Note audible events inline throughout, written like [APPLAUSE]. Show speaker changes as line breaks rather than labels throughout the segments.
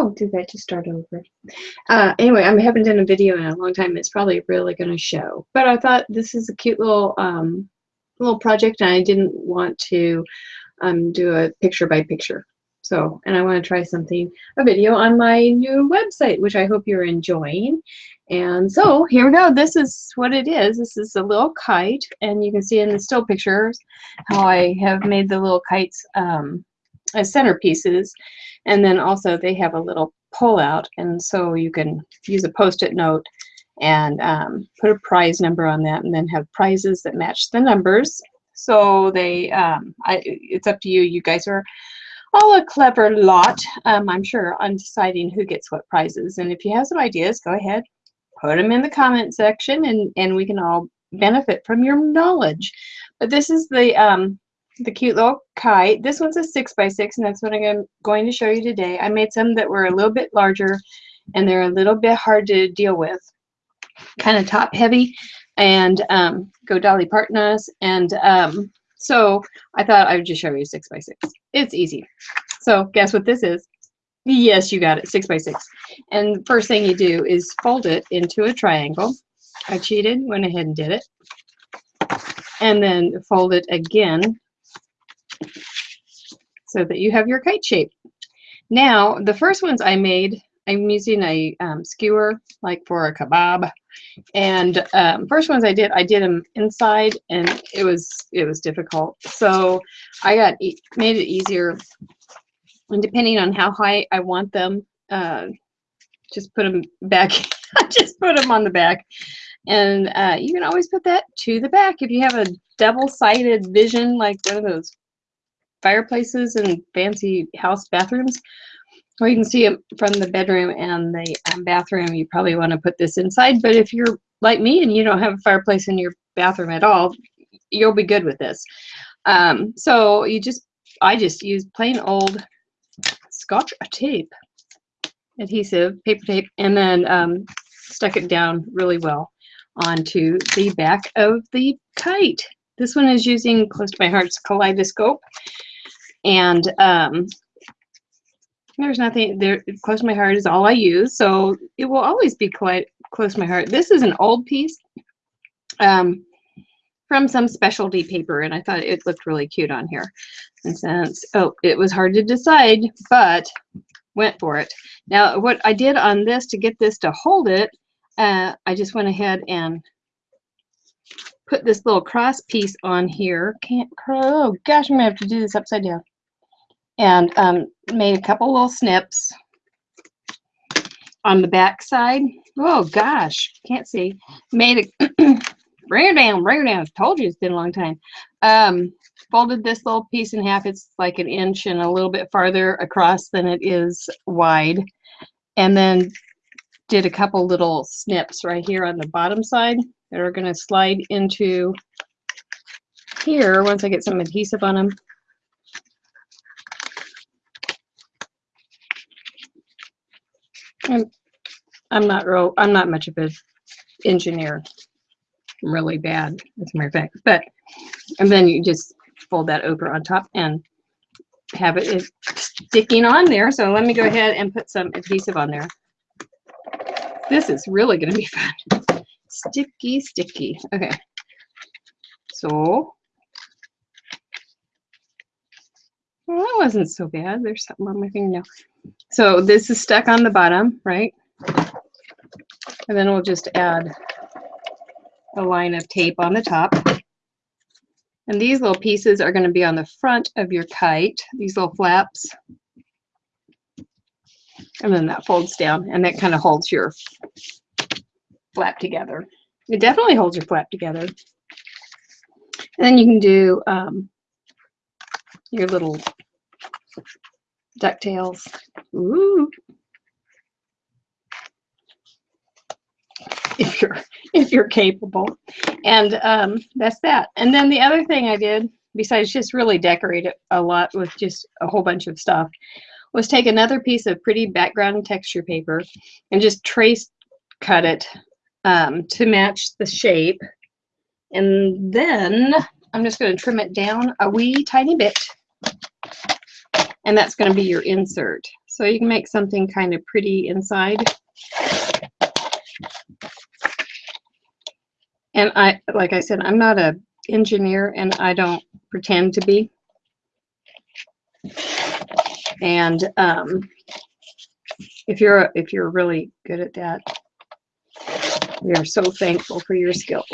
I'll do that to start over. Uh, anyway, I haven't done a video in a long time. It's probably really going to show. But I thought this is a cute little um, little project, and I didn't want to um, do a picture by picture. So, and I want to try something, a video on my new website, which I hope you're enjoying. And so here we go. This is what it is. This is a little kite, and you can see in the still pictures how I have made the little kites um, as centerpieces. And then also they have a little pull out, and so you can use a post-it note and um, put a prize number on that, and then have prizes that match the numbers. So they, um, I, it's up to you. You guys are all a clever lot, um, I'm sure, on deciding who gets what prizes. And if you have some ideas, go ahead, put them in the comment section and, and we can all benefit from your knowledge. But this is the um, the cute little kite. This one's a six by six, and that's what I'm going to show you today. I made some that were a little bit larger, and they're a little bit hard to deal with. Kind of top heavy, and um, go Dolly Parton's. And um, so I thought I would just show you six by six. It's easy. So guess what this is? Yes, you got it, six by six. And first thing you do is fold it into a triangle. I cheated, went ahead and did it. And then fold it again so that you have your kite shape. Now, the first ones I made, I'm using a um, skewer like for a kebab. And um, first ones I did, I did them inside and it was, it was difficult. So I got, e made it easier. And depending on how high I want them, uh, just put them back, [LAUGHS] just put them on the back. And uh, you can always put that to the back if you have a double-sided vision, like one of those fireplaces and fancy house bathrooms. Or you can see it from the bedroom and the um, bathroom. You probably want to put this inside, but if you're like me and you don't have a fireplace in your bathroom at all, you'll be good with this. Um, so you just, I just use plain old scotch tape, adhesive, paper tape, and then um, stuck it down really well onto the back of the kite. This one is using Close to My Heart's Kaleidoscope. And um, there's nothing there. Close to My Heart is all I use. So it will always be quite close to my heart. This is an old piece um, from some specialty paper. And I thought it looked really cute on here. And since, oh, it was hard to decide, but went for it. Now, what I did on this to get this to hold it, uh, I just went ahead and put this little cross piece on here. Can't, oh gosh, I'm gonna have to do this upside down. And um, made a couple little snips on the back side. Oh gosh, can't see. Made a, bring her down, bring her down. Told you it's been a long time. Um, folded this little piece in half. It's like an inch and a little bit farther across than it is wide. And then did a couple little snips right here on the bottom side that are going to slide into here once I get some adhesive on them. I'm, I'm not real, I'm not much of an engineer. I'm really bad, as a matter of fact. But, and then you just fold that over on top and have it sticking on there. So let me go ahead and put some adhesive on there. This is really going to be [LAUGHS] fun. Sticky, sticky. Okay. So, well, that wasn't so bad. There's something on my fingernail. So this is stuck on the bottom, right? And then we'll just add a line of tape on the top. And these little pieces are going to be on the front of your kite, these little flaps. And then that folds down and that kind of holds your flap together. It definitely holds your flap together. And then you can do um, your little ducktails. Ooh. [LAUGHS] If you're if you're capable. And um, that's that. And then the other thing I did, besides just really decorate it a lot with just a whole bunch of stuff, was take another piece of pretty background texture paper and just trace cut it um, to match the shape. And then I'm just going to trim it down a wee tiny bit. And that's going to be your insert. So you can make something kind of pretty inside. And I, like I said, I'm not a engineer and I don't pretend to be. And um, if you're if you're really good at that, we are so thankful for your skills.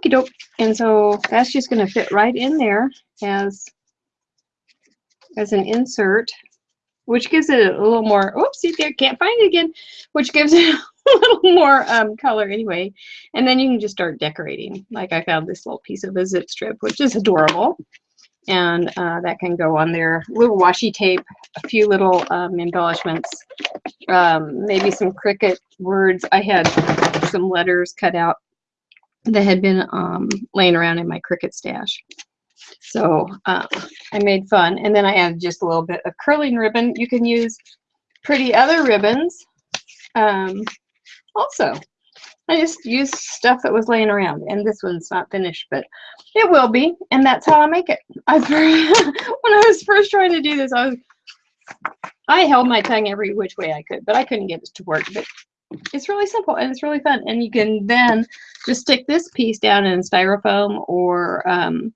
Okie doke. And so that's just going to fit right in there as as an insert, which gives it a little more. Oopsie, there can't find it again. Which gives [LAUGHS] it a little more um, color anyway. And then you can just start decorating. Like I found this little piece of a zip strip, which is adorable. And uh, that can go on there. A Little washi tape, a few little um, embellishments, um, maybe some Cricut words. I had some letters cut out that had been um, laying around in my Cricut stash. So uh, I made fun. And then I added just a little bit of curling ribbon. You can use pretty other ribbons um, also. I just used stuff that was laying around. And this one's not finished, but it will be. And that's how I make it. I [LAUGHS] when I was first trying to do this, I was I held my tongue every which way I could, but I couldn't get it to work. But it's really simple and it's really fun. And you can then just stick this piece down in styrofoam or um,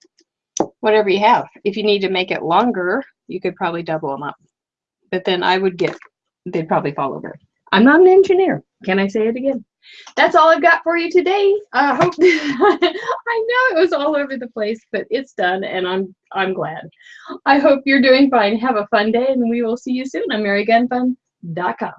whatever you have. If you need to make it longer, you could probably double them up. But then I would get, they'd probably fall over. I'm not an engineer. Can I say it again? That's all I've got for you today. I hope [LAUGHS] I know it was all over the place, but it's done and I'm I'm glad. I hope you're doing fine. Have a fun day and we will see you soon on MaryGunFun.com.